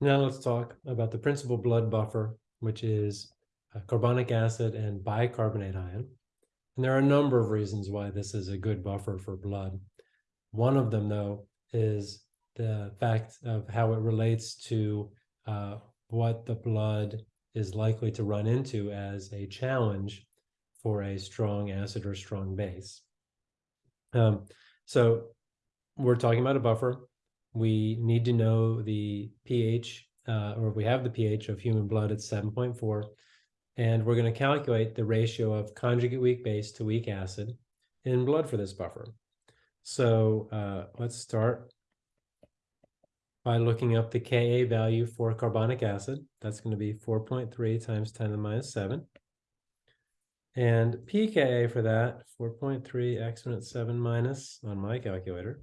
Now let's talk about the principal blood buffer, which is uh, carbonic acid and bicarbonate ion. And there are a number of reasons why this is a good buffer for blood. One of them, though, is the fact of how it relates to uh, what the blood is likely to run into as a challenge for a strong acid or strong base. Um, so we're talking about a buffer. We need to know the pH, uh, or we have the pH of human blood at 7.4, and we're going to calculate the ratio of conjugate weak base to weak acid in blood for this buffer. So uh, let's start by looking up the Ka value for carbonic acid. That's going to be 4.3 times 10 to the minus 7. And pKa for that, 4.3 exponent 7 minus on my calculator,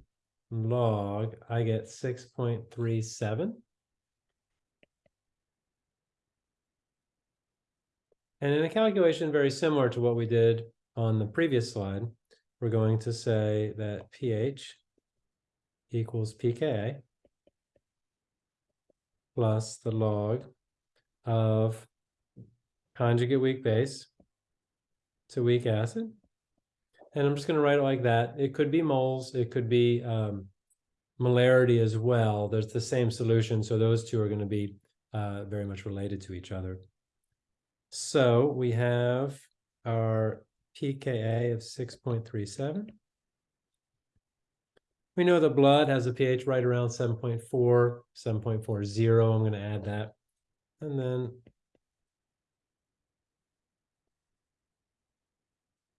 log, I get 6.37. And in a calculation very similar to what we did on the previous slide, we're going to say that pH equals pKa plus the log of conjugate weak base to weak acid. And I'm just going to write it like that. It could be moles. It could be um, molarity as well. There's the same solution. So those two are going to be uh, very much related to each other. So we have our pKa of 6.37. We know the blood has a pH right around 7.4, 7.40. I'm going to add that. And then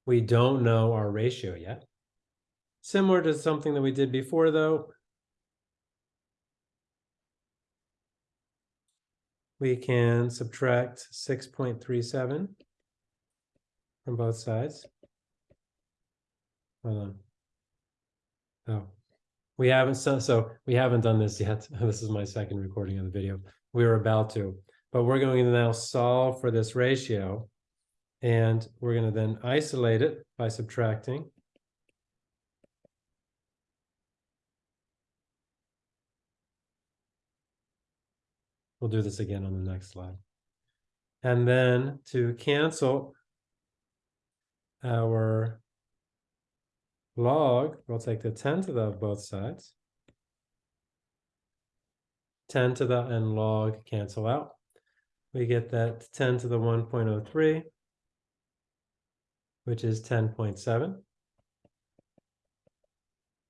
we don't know our ratio yet. Similar to something that we did before, though, we can subtract 6.37 from both sides. Hold on. Oh, we haven't, so, so we haven't done this yet. This is my second recording of the video. We were about to, but we're going to now solve for this ratio. And we're going to then isolate it by subtracting. We'll do this again on the next slide. And then to cancel our log, we'll take the 10 to the of both sides. 10 to the and log cancel out. We get that 10 to the 1.03, which is 10.7,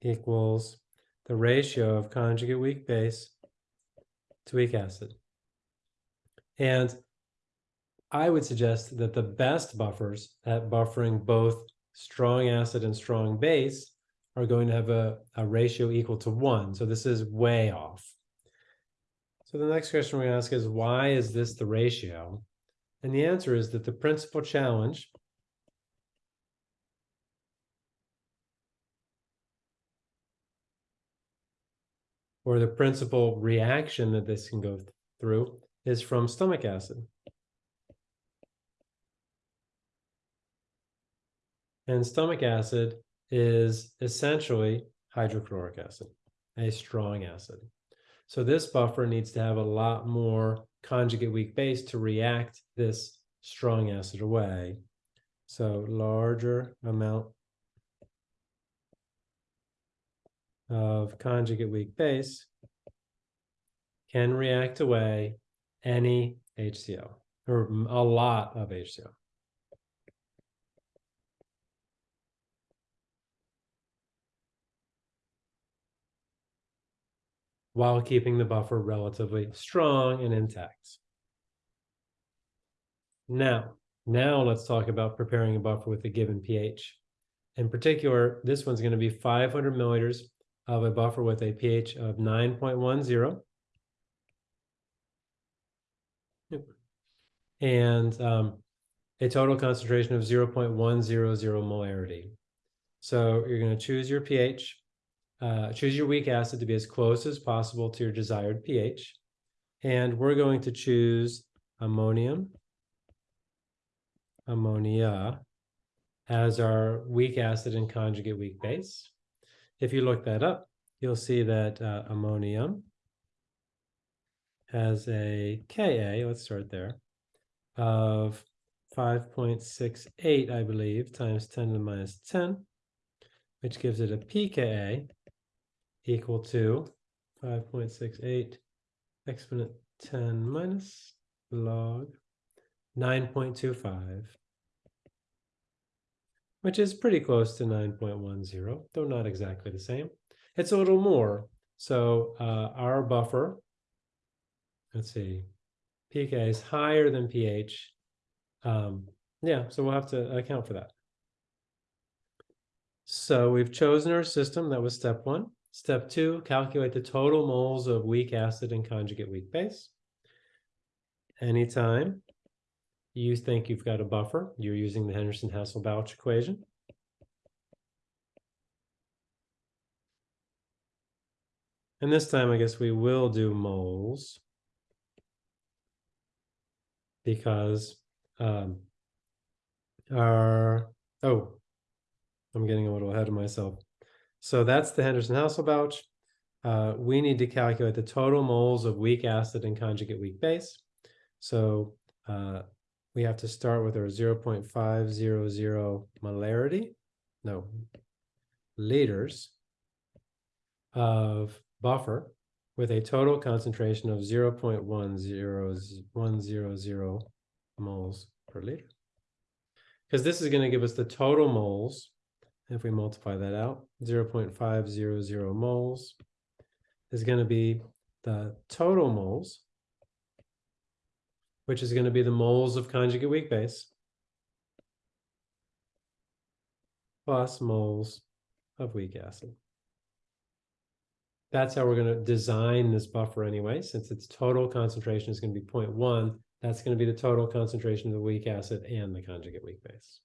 equals the ratio of conjugate weak base to weak acid. And I would suggest that the best buffers at buffering both strong acid and strong base are going to have a, a ratio equal to one. So this is way off. So the next question to ask is, why is this the ratio? And the answer is that the principal challenge or the principal reaction that this can go through is from stomach acid. And stomach acid is essentially hydrochloric acid, a strong acid. So this buffer needs to have a lot more conjugate weak base to react this strong acid away. So larger amount of conjugate weak base can react away any HCl or a lot of HCl. while keeping the buffer relatively strong and intact. Now, now let's talk about preparing a buffer with a given pH. In particular, this one's going to be 500 milliliters of a buffer with a pH of 9.10. And um, a total concentration of 0.100 molarity. So you're going to choose your pH uh, choose your weak acid to be as close as possible to your desired pH. And we're going to choose ammonium, ammonia, as our weak acid and conjugate weak base. If you look that up, you'll see that uh, ammonium has a Ka, let's start there, of 5.68, I believe, times 10 to the minus 10, which gives it a pKa equal to 5.68 exponent 10 minus log 9.25, which is pretty close to 9.10, though not exactly the same. It's a little more. So uh, our buffer, let's see, pK is higher than pH. Um, yeah, so we'll have to account for that. So we've chosen our system. That was step one. Step two, calculate the total moles of weak acid and conjugate weak base. Anytime you think you've got a buffer, you're using the Henderson-Hasselbalch equation. And this time, I guess we will do moles because um, our, oh, I'm getting a little ahead of myself. So that's the Henderson-Hasselbalch. Uh, we need to calculate the total moles of weak acid and conjugate weak base. So uh, we have to start with our 0.500 molarity, no, liters of buffer with a total concentration of 0.10100 moles per liter. Because this is going to give us the total moles if we multiply that out, 0.500 moles is going to be the total moles, which is going to be the moles of conjugate weak base, plus moles of weak acid. That's how we're going to design this buffer anyway, since its total concentration is going to be 0.1, that's going to be the total concentration of the weak acid and the conjugate weak base.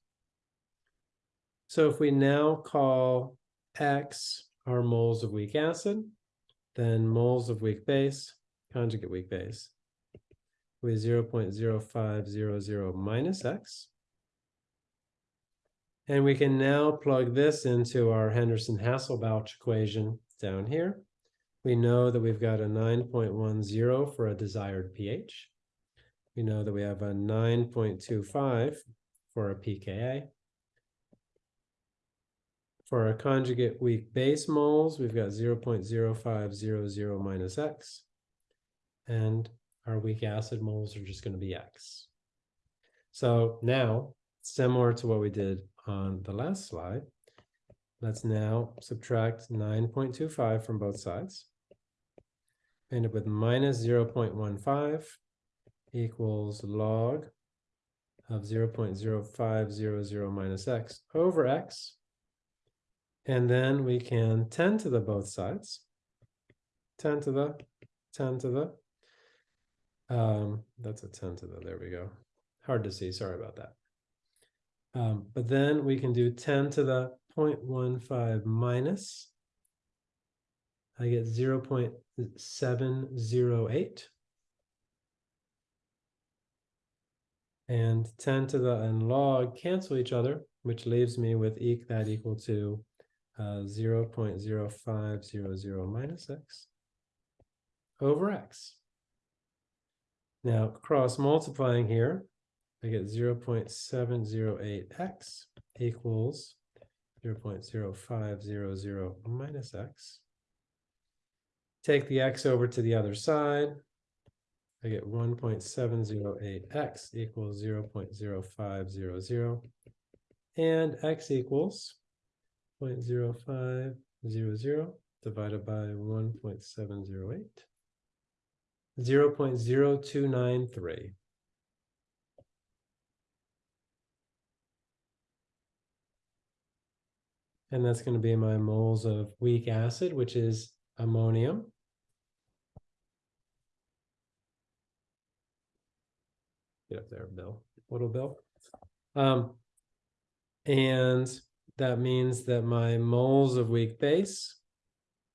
So if we now call X our moles of weak acid, then moles of weak base, conjugate weak base, with 0 0.0500 minus X. And we can now plug this into our Henderson-Hasselbalch equation down here. We know that we've got a 9.10 for a desired pH. We know that we have a 9.25 for a pKa. For our conjugate weak base moles, we've got 0.0500 minus x. And our weak acid moles are just going to be x. So now, similar to what we did on the last slide, let's now subtract 9.25 from both sides. End up with minus 0.15 equals log of 0.0500 minus x over x and then we can 10 to the both sides. 10 to the, 10 to the. Um, that's a 10 to the, there we go. Hard to see, sorry about that. Um, but then we can do 10 to the 0.15 minus. I get 0 0.708. And 10 to the and log cancel each other, which leaves me with e that equal to uh, 0 0.0500 minus x over x. Now, cross multiplying here, I get 0.708x equals 0.0500 minus x. Take the x over to the other side. I get 1.708x equals 0.0500. And x equals 0.0500 divided by 1.708, 0 0.0293. And that's going to be my moles of weak acid, which is ammonium. Get up there, Bill. Little Bill. Um, and that means that my moles of weak base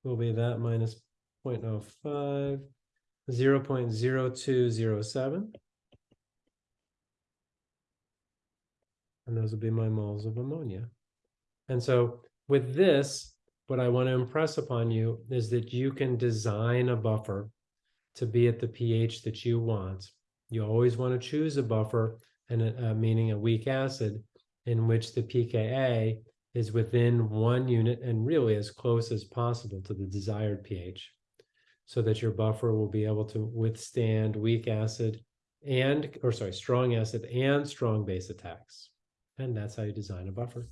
will be that minus 0.05, 0 0.0207. And those will be my moles of ammonia. And so with this, what I want to impress upon you is that you can design a buffer to be at the pH that you want. You always want to choose a buffer and a, uh, meaning a weak acid in which the pKa is within one unit and really as close as possible to the desired pH so that your buffer will be able to withstand weak acid and, or sorry, strong acid and strong base attacks. And that's how you design a buffer.